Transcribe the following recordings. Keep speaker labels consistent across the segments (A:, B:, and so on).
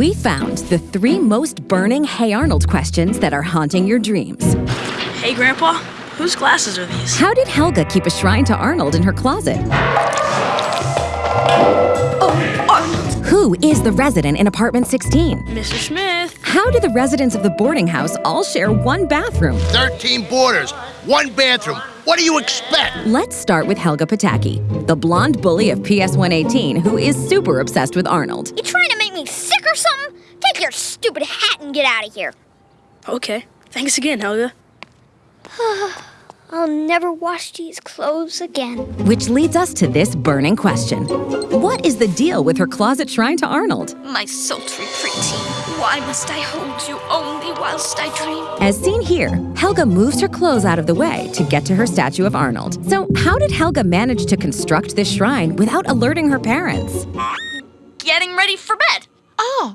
A: We found the three most burning Hey Arnold questions that are haunting your dreams.
B: Hey, Grandpa, whose glasses are these?
A: How did Helga keep a shrine to Arnold in her closet?
B: Oh, Arnold!
A: Who is the resident in apartment 16?
B: Mr. Smith!
A: How do the residents of the boarding house all share one bathroom?
C: 13 boarders, one bathroom. What do you expect?
A: Let's start with Helga Pataki, the blonde bully of PS 118 who is super obsessed with Arnold.
D: You trying to Take your stupid hat and get out of here.
B: Okay. Thanks again, Helga.
D: I'll never wash these clothes again.
A: Which leads us to this burning question What is the deal with her closet shrine to Arnold?
E: My sultry pretty, why must I hold you only whilst I dream?
A: As seen here, Helga moves her clothes out of the way to get to her statue of Arnold. So, how did Helga manage to construct this shrine without alerting her parents?
E: Getting ready for bed.
F: Oh,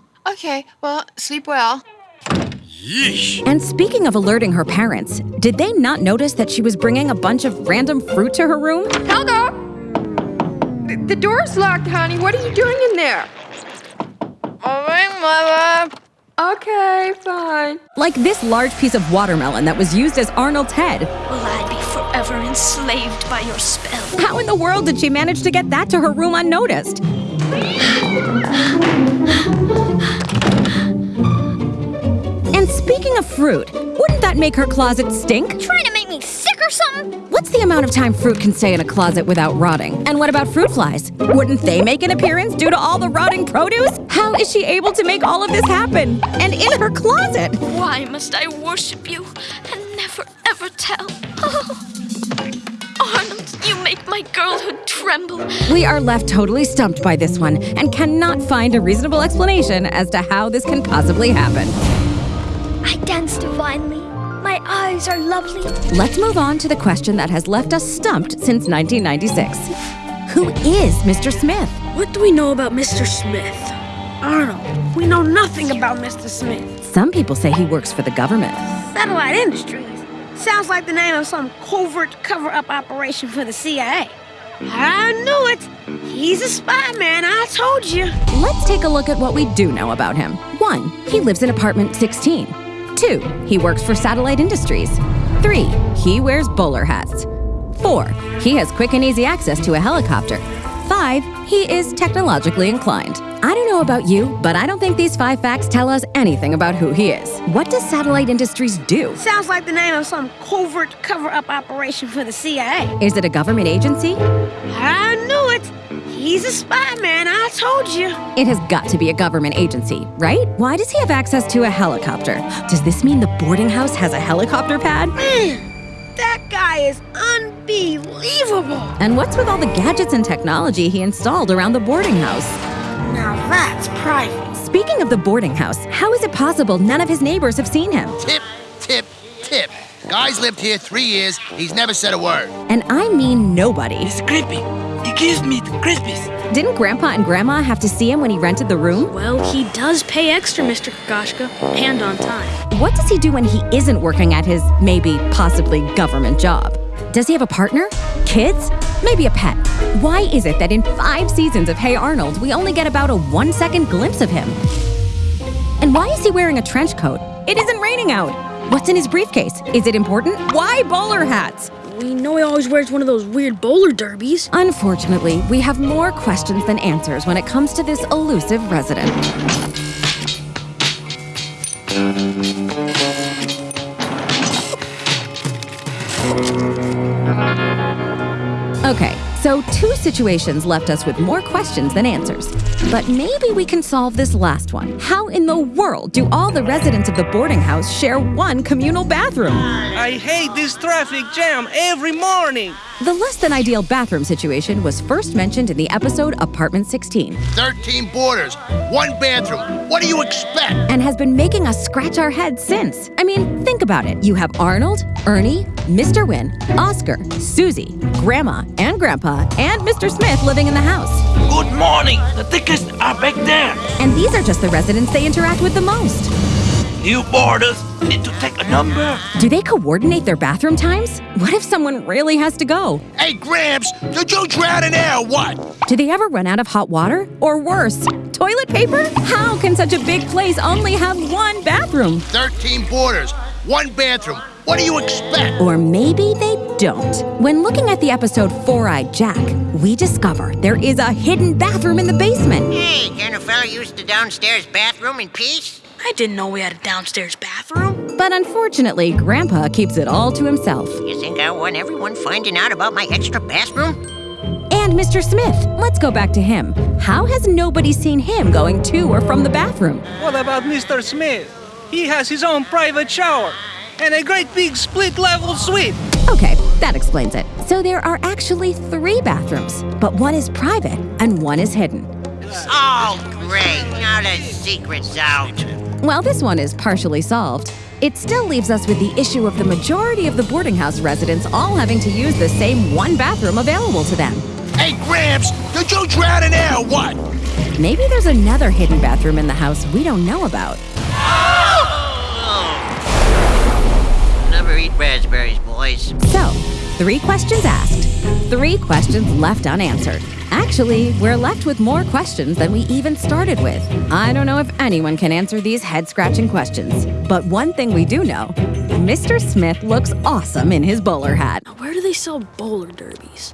F: okay. Well, sleep well. Yeesh.
A: And speaking of alerting her parents, did they not notice that she was bringing a bunch of random fruit to her room?
F: Helga! The, the door's locked, honey. What are you doing in there? All right, Mother. Okay, fine.
A: Like this large piece of watermelon that was used as Arnold's head.
E: Will I be forever enslaved by your spell?
A: How in the world did she manage to get that to her room unnoticed? Of fruit, wouldn't that make her closet stink?
D: Trying to make me sick or something?
A: What's the amount of time fruit can stay in a closet without rotting? And what about fruit flies? Wouldn't they make an appearance due to all the rotting produce? How is she able to make all of this happen? And in her closet?
E: Why must I worship you and never ever tell? Oh. Arnold, you make my girlhood tremble.
A: We are left totally stumped by this one and cannot find a reasonable explanation as to how this can possibly happen.
D: I dance divinely. My eyes are lovely.
A: Let's move on to the question that has left us stumped since 1996. Who is Mr. Smith?
B: What do we know about Mr. Smith? Arnold, we know nothing about Mr. Smith.
A: Some people say he works for the government.
B: Satellite Industries. Sounds like the name of some covert cover up operation for the CIA. I knew it. He's a spy man, I told you.
A: Let's take a look at what we do know about him. 1. He lives in apartment 16. 2. He works for Satellite Industries. 3. He wears bowler hats. 4. He has quick and easy access to a helicopter. 5. He is technologically inclined. I don't know about you, but I don't think these five facts tell us anything about who he is. What does Satellite Industries do?
B: Sounds like the name of some covert cover up operation for the CIA.
A: Is it a government agency?
B: I knew it. He's a spy man, I told you.
A: It has got to be a government agency, right? Why does he have access to a helicopter? Does this mean the boarding house has a helicopter pad?
B: Man, that guy is unbelievable.
A: And what's with all the gadgets and technology he installed around the boarding house?
B: Now that's private.
A: Speaking of the boarding house, how is it possible none of his neighbors have seen him?
C: Tip, tip, tip. Guy's lived here three years. He's never said a word.
A: And I mean nobody.
G: It's creepy. He gives me the creepies.
A: Didn't Grandpa and Grandma have to see him when he rented the room?
B: Well, he does pay extra, Mr. Kokoshka, and on time.
A: What does he do when he isn't working at his maybe, possibly government job? Does he have a partner? Kids? Maybe a pet? Why is it that in five seasons of Hey Arnold, we only get about a one second glimpse of him? And why is he wearing a trench coat? It isn't raining out. What's in his briefcase? Is it important? Why bowler hats?
B: We know he always wears one of those weird bowler derbies.
A: Unfortunately, we have more questions than answers when it comes to this elusive resident. So two situations left us with more questions than answers. But maybe we can solve this last one. How in the world do all the residents of the boarding house share one communal bathroom?
G: I hate this traffic jam every morning.
A: The less than ideal bathroom situation was first mentioned in the episode Apartment 16
C: 13 boarders, one bathroom. What do you expect?
A: and has been making us scratch our heads since. I mean, think about it. You have Arnold, Ernie, Mr. Hyunh, Oscar, Susie, Grandma, and Grandpa, and Mr. Smith living in the house.
G: Good morning. The thickest are back there.
A: And these are just the residents they interact with the most.
G: New boarders need to take a number.
A: Do they coordinate their bathroom times? What if someone really has to go?
C: Hey, Gramps, did you drown in there or what?
A: Do they ever run out of hot water? Or worse, toilet paper? How can such a big place only have one bathroom?
C: 13 boarders, one bathroom. What do you expect?
A: Or maybe they don't. When looking at the episode Four Eyed Jack, we discover there is a hidden bathroom in the basement.
H: Hey, can a fella use the downstairs bathroom in peace?
I: I didn't know we had a downstairs bathroom.
A: But unfortunately, Grandpa keeps it all to himself.
H: You think I want everyone finding out about my extra bathroom?
A: And Mr. Smith, let's go back to him. How has nobody seen him going to or from the bathroom?
G: What about Mr. Smith? He has his own private shower and a great big split level suite.
A: Okay, that explains it. So there are actually three bathrooms, but one is private and one is hidden.
H: Oh, great. Now the secret's out.
A: While this one is partially solved, it still leaves us with the issue of the majority of the boarding house residents all having to use the same one bathroom available to them.
C: Hey, Gramps, did you drown in there or what?
A: Maybe there's another hidden bathroom in the house we don't know about.
H: Never eat raspberries, boys.
A: So, three questions asked, three questions left unanswered. Actually, we're left with more questions than we even started with. I don't know if anyone can answer these head scratching questions, but one thing we do know Mr. Smith looks awesome in his bowler hat.
I: Where do they sell bowler derbies?